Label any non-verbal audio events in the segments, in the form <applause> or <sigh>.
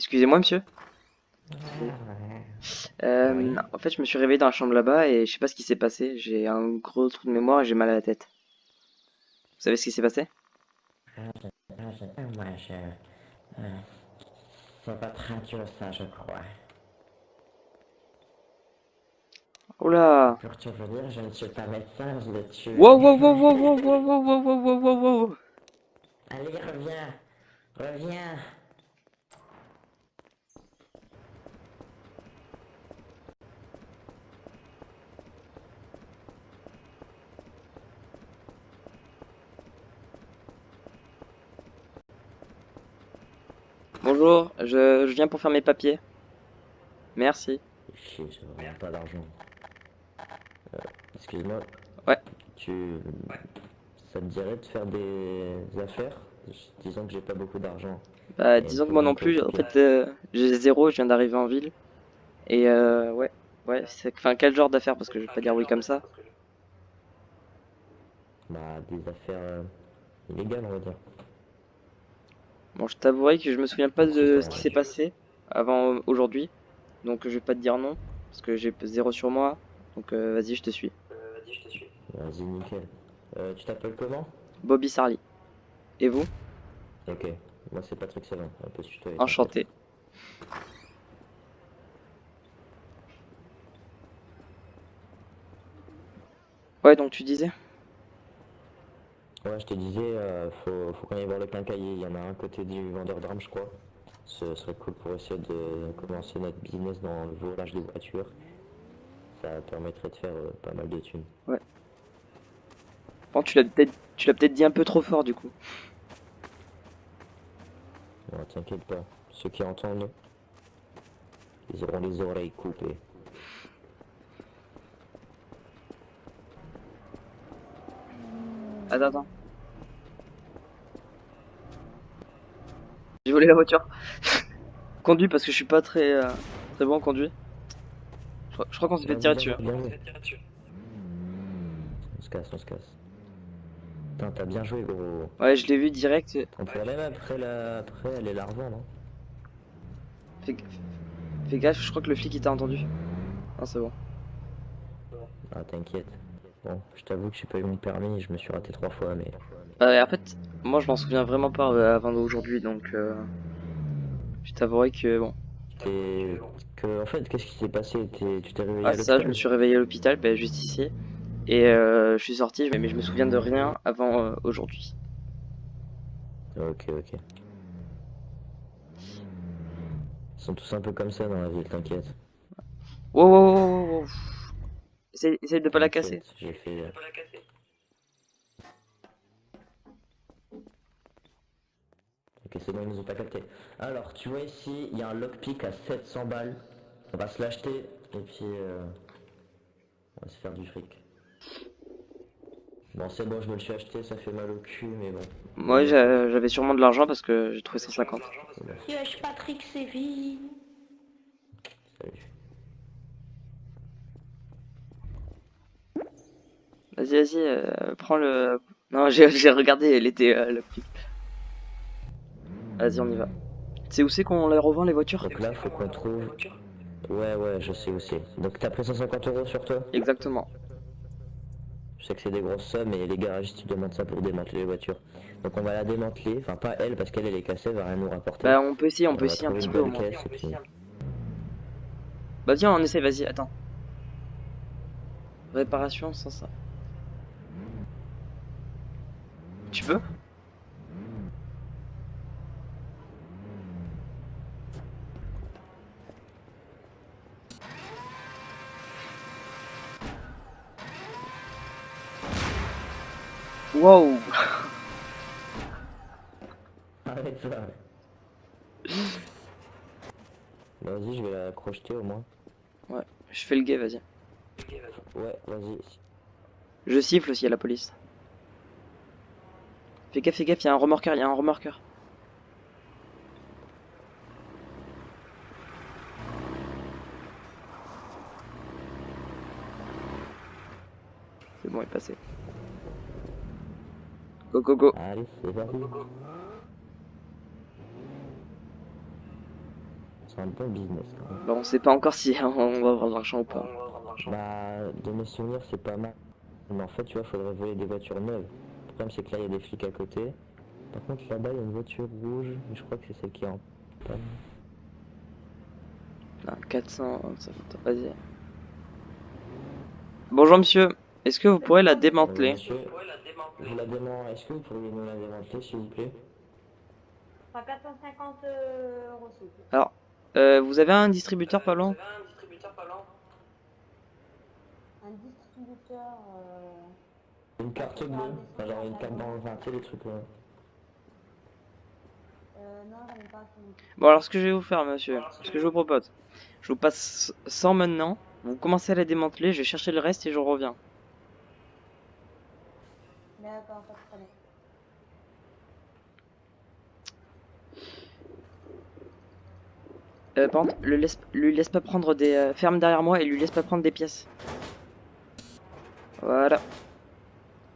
Excusez-moi, monsieur. Euh, Oui. en fait, je me suis réveillé dans la chambre là-bas et je sais pas ce qui s'est passé. J'ai un gros trou de mémoire et j'ai mal à la tête. Vous savez ce qui s'est passé? Ah, je, je, moi, je... euh, c'est votre radio, ça, je crois. Oula! Pour tout vous dire, je ne suis pas médecin, je l'ai tué. Wow, wow, wow, wow, wow, wow, wow, wow, wow, wow, wow, wow. Allez, reviens Reviens Bonjour, je, je viens pour faire mes papiers. Merci. Chier, j'ai vraiment pas d'argent. Euh, excuse-moi. Ouais. Tu... Ça te dirait de faire des affaires? Disons que j'ai pas beaucoup d'argent. Bah, Et disons que moi non plus, en fait, euh, j'ai zéro, je viens d'arriver en ville. Et euh, ouais, ouais, c'est, enfin, quel genre d'affaires? Parce que je vais pas dire oui comme ça. Bah, des affaires euh, illégales, on va dire. Bon, je t'avouerai que je me souviens pas de ce qui s'est passé avant euh, aujourd'hui. Donc, je vais pas te dire non. Parce que j'ai zéro sur moi. Donc, euh, vas-y, je te suis. Vas-y, nickel. Euh, tu t'appelles comment? Bobby Sarli. Et vous? Ok. Moi, c'est Patrick Savin. On peut se tutoyer. Enchanté. Ouais, donc tu disais? Ouais, je te disais, euh, faut, faut qu'on aille voir le quincaillier. Il y en a un côté du vendeur d'armes, je crois. Ce serait cool pour essayer de commencer notre business dans le volage des voitures. Ça permettrait de faire euh, pas mal de thunes. Bon, tu l'as peut-être, tu l'as peut-être dit un peu trop fort du coup. Non, t'inquiète pas. Ceux qui entendent, ils auront les oreilles coupées. Attends, attends. J'ai volé la voiture. <laughs> Conduis parce que je suis pas très, euh, très bon en conduit. Je, crois- qu'on s'est fait tirer dessus. On se casse, on se casse. Putain, t'as bien joué, gros. Ouais, je l'ai vu direct. On pourrait même après la... après aller la revendre, non Fais, fais gaffe, je crois que le flic il t'a entendu. Non, c'est bon. Ah, t'inquiète. Bon, je t'avoue que j'ai pas eu mon permis, je me suis raté trois fois, mais... Euh, en fait, moi je m'en souviens vraiment pas euh, avant d'aujourd'hui, donc euh, je t'avouerai que bon. Et que, en fait, qu'est-ce qui s'est passé? Tu t'es réveillé Ah à ça, je me suis réveillé à l'hôpital, ben, juste ici, et euh, je suis sorti, mais, mais je me souviens de rien avant euh, aujourd'hui. Ok, ok. Ils sont tous un peu comme ça dans la ville, t'inquiète. Wow, wow, wow, wow. Essaye, essaye de pas la casser. J'ai fait... Ok, c'est bon, ils nous ont pas capté. Alors, tu vois ici, il y a un lockpick à 700 balles. On va se l'acheter, et puis... euh, On va se faire du fric. Bon, c'est bon, je me le suis acheté, ça fait mal au cul, mais bon. Moi j'a- j'avais sûrement de l'argent parce que j'ai trouvé 150. c'est bon. Yesh, Patrick Séville. Salut. Vas-y, vas-y, euh, prends le... Non, j'ai <laughs> regardé, elle était euh, le. Vas-y, on y va. Tu sais où c'est qu'on les revend les voitures Donc là, faut qu'on trouve... Ouais, ouais, je sais où c'est. Donc t'as pris 150 euros sur toi? Exactement. Je sais que c'est des grosses sommes, et les garagistes, ils demandent ça pour démanteler les voitures. Donc on va la démanteler, enfin pas elle, parce qu'elle, elle est cassée, elle va rien nous rapporter. Bah on peut essayer, on peut essayer un petit peu au moins. puis... Bah viens, on essaie, vas-y, attends. Réparation sans ça. Tu peux? Wow Arrête <laughs> ça Vas-y, je vais la crocheter au moins. Je fais le gay, vas-y. Ouais, vas-y. Je siffle aussi à la police. Fais gaffe, fais gaffe, il y a un remorqueur, il y a un remorqueur. C'est bon, il est passé. Go, go, go. Allez, c'est parti. c'est un bon business quand même. Bon, on sait pas encore si <laughs> on va avoir de l'argent ou pas. Bah, de mes souvenirs, c'est pas mal. Mais en fait, tu vois, faudrait voler des voitures neuves. Le problème, c'est que là, il y a des flics à côté. Par contre, là-bas, il y a une voiture rouge. mais Je crois que c'est celle qui est en panne. Ah, 400, ça fait- vas-y. Bonjour monsieur, est-ce que vous pourrez la démanteler Monsieur, je la dément... Est-ce que vous pourriez nous la démanteler, s'il vous plaît? Enfin, 450 euh, euros, s'il vous plaît. Alors, euh, vous avez un distributeur pas loin? Un distributeur. Euh... Une carte bleue. Enfin, genre une carte dans... Enfin, sais, les trucs là. Euh, non, j'en ai pas. Bon alors ce que je vais vous faire monsieur, ce que je vous propose, je vous passe 100 maintenant, vous commencez à la démanteler, je vais chercher le reste et je reviens. D'accord, pas de problème. Euh, par contre, le laisse, lui laisse pas prendre des... euh, ferme derrière moi et lui laisse pas prendre des pièces. Voilà.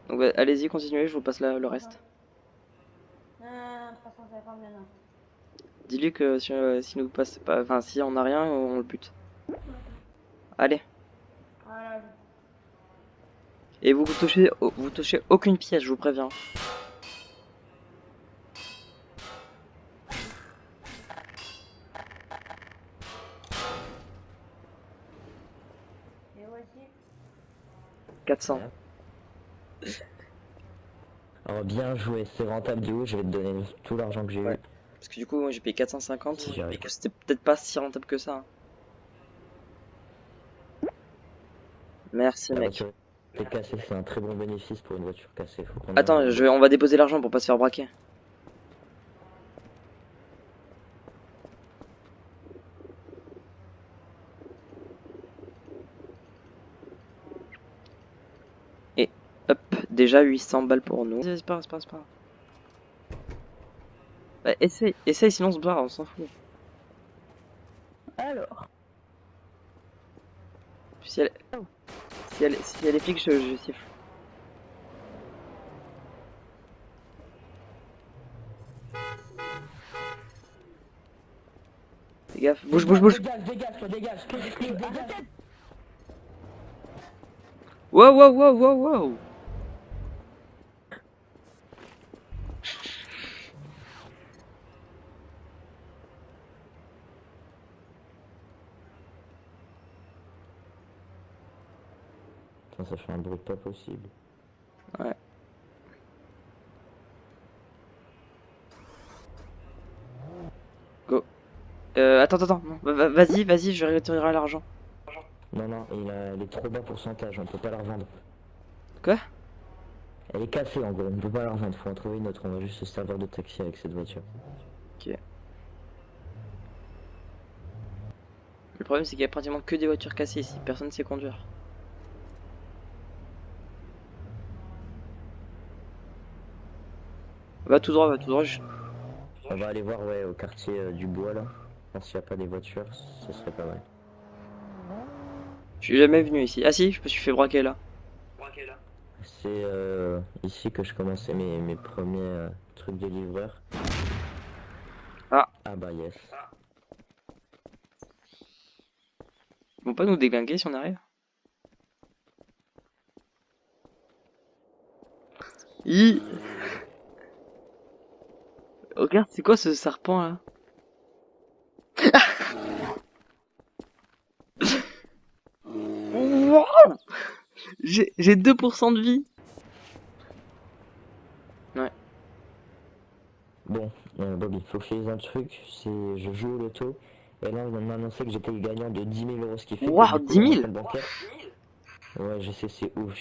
Donc bah, allez-y, continuez, je vous passe la- le reste. Non, non, non, 350 maintenant. Dis-lui que si, euh, si nous passe pas... Enfin, si on a rien, on le bute. Allez. Voilà, Et vous touchez, vous touchez aucune pièce, je vous préviens. 400. Alors, bien joué. C'est rentable du coup. Je vais te donner tout l'argent que j'ai Ouais. eu. Parce que du coup, moi j'ai payé 450. Si j'y arrive. Et que c'était peut-être pas si rentable que ça. Merci La mec. Cassée. C'est un très bon bénéfice pour une voiture cassée. Faut Attends, je vais- on va déposer l'argent pour pas se faire braquer. Et hop, déjà 800 balles pour nous. Vas-y, C'est pas grave, c'est pas grave, c'est pas grave. Bah, essaye, essaye, sinon on se barre, on s'en fout. Alors. Si elle, si elle, si elle est flic, je, je siffle. Fais gaffe, bouge, bouge, bouge. Dégage, dégage, toi, dégage. Dégage. Wow, wow, wow, wow, wow. Putain, ça fait un bruit pas possible. Euh, attends, attends. Va- va- Vas-y, vas-y, je retirerai l'argent. Non, non, il, a, il est trop bas pourcentage, on peut pas la revendre. Quoi? Elle est cassée en gros, on peut pas la revendre, faut en trouver une autre, on va juste se servir de taxi avec cette voiture. Le problème, c'est qu'il y a pratiquement que des voitures cassées ici. Personne sait conduire. Va tout droit, va tout droit. je- On va aller voir ouais, au quartier euh, du bois là, s'il n'y a pas des voitures, ce serait pas mal. Je suis jamais venu ici. Ah si, je me suis fait braquer là. C'est euh, ici que je commençais mes, mes premiers euh, trucs de livreur. Ah. Ah bah yes. Ils vont pas nous déglinguer si on arrive Hi Regarde, c'est quoi ce serpent là <laughs> J'ai j'ai 2% de vie Bon, euh, Bobby, faut que je un truc, c'est je joue au loto, et là on m'a annoncé que j'étais gagnant de 10 000 euros, ce qui fait Waouh, que du coup, 10 000? mon compte bancaire- Ouais, je sais, c'est ouf,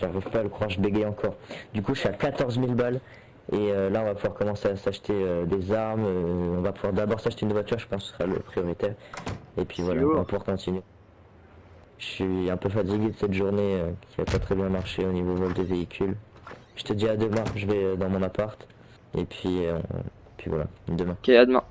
j'arrive pas à le croire, je bégaye encore. Du coup, je suis à 14 000 balles, et euh, là on va pouvoir commencer à s'acheter euh, des armes, euh, on va pouvoir d'abord s'acheter une voiture, je pense que ce sera le prioritaire, et puis voilà, on va pouvoir continuer. Je suis un peu fatigué de cette journée euh, qui a pas très bien marché au niveau vol de véhicules. Je te dis à demain, je vais euh, dans mon appart, et puis, euh, puis voilà, demain. Ok, à demain.